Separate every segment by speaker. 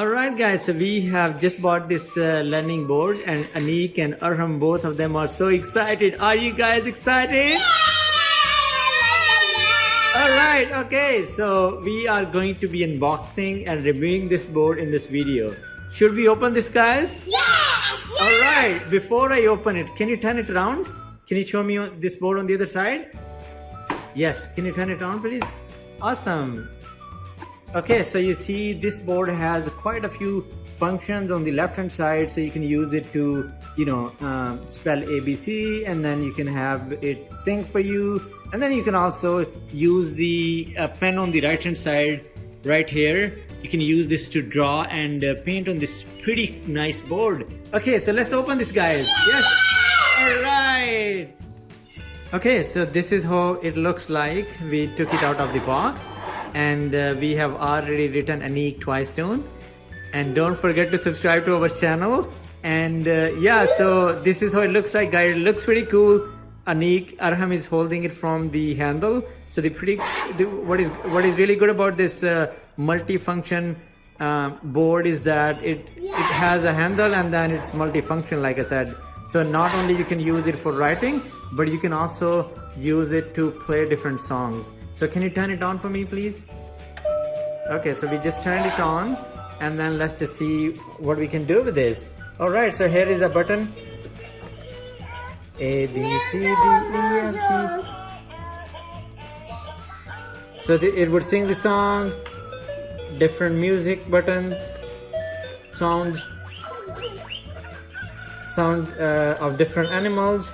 Speaker 1: Alright guys, so we have just bought this uh, learning board and Anik and Arham, both of them are so excited. Are you guys excited? Alright, okay, so we are going to be unboxing and reviewing this board in this video. Should we open this guys?
Speaker 2: Yes!
Speaker 1: Alright, before I open it, can you turn it around? Can you show me this board on the other side? Yes, can you turn it on please? Awesome. Okay, so you see this board has quite a few functions on the left hand side. So you can use it to you know um, spell ABC and then you can have it sync for you. And then you can also use the uh, pen on the right hand side right here. You can use this to draw and uh, paint on this pretty nice board. Okay so let's open this guys. Yes. All right. Okay, so this is how it looks like. We took it out of the box and uh, we have already written Anik Twice Tune. And don't forget to subscribe to our channel. And uh, yeah, so this is how it looks like, guys. It looks pretty cool. Anik Arham is holding it from the handle. So the pretty, the, what is what is really good about this uh, multi-function uh, board is that it it has a handle and then it's multifunction, like I said. So not only you can use it for writing, but you can also use it to play different songs. So can you turn it on for me, please? Okay, so we just turned it on and then let's just see what we can do with this. All right, so here is a button. A, B, C, D, E, F, G. So the, it would sing the song, different music buttons, sounds, sound uh, of different animals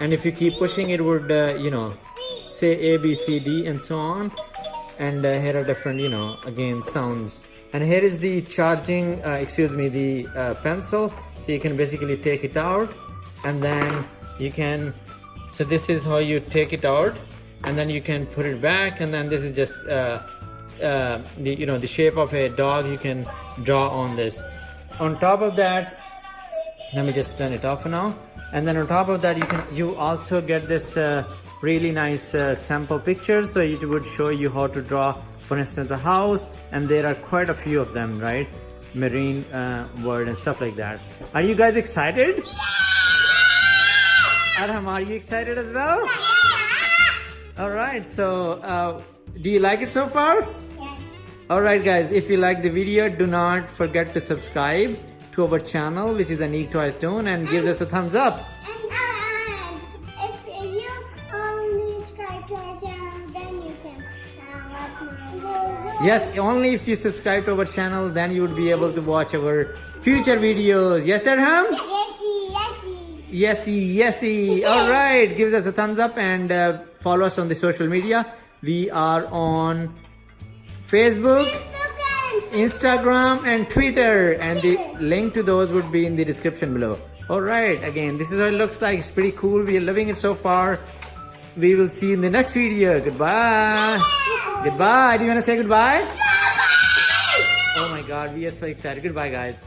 Speaker 1: and if you keep pushing it would uh, you know say a b c d and so on. And uh, here are different you know again sounds. And here is the charging uh, excuse me the uh, pencil. So you can basically take it out. And then you can so this is how you take it out. And then you can put it back. And then this is just uh, uh, the you know the shape of a dog you can draw on this. On top of that let me just turn it off now. And then on top of that you can you also get this uh, really nice uh, sample pictures so it would show you how to draw for instance a house and there are quite a few of them right marine uh, world and stuff like that are you guys excited yeah! Adam are you excited as well yeah! all right so uh, do you like it so far
Speaker 2: Yes.
Speaker 1: Alright guys, if you like the video, do not forget to subscribe to our channel which is Anik Twice Tone and give us a thumbs up. Yes, only if you subscribe to our channel then you would be able to watch our future videos. Yes Arham?
Speaker 2: Yesy, yesy.
Speaker 1: Yesy, yesy. Alright, give us a thumbs up and uh, follow us on the social media. We are on Facebook,
Speaker 2: Facebook and
Speaker 1: Instagram and Twitter and the link to those would be in the description below. Alright, again, this is what it looks like. It's pretty cool. We are loving it so far. We will see you in the next video. Goodbye. Goodbye. Do you want to say goodbye? Oh my god, we are so excited. Goodbye, guys.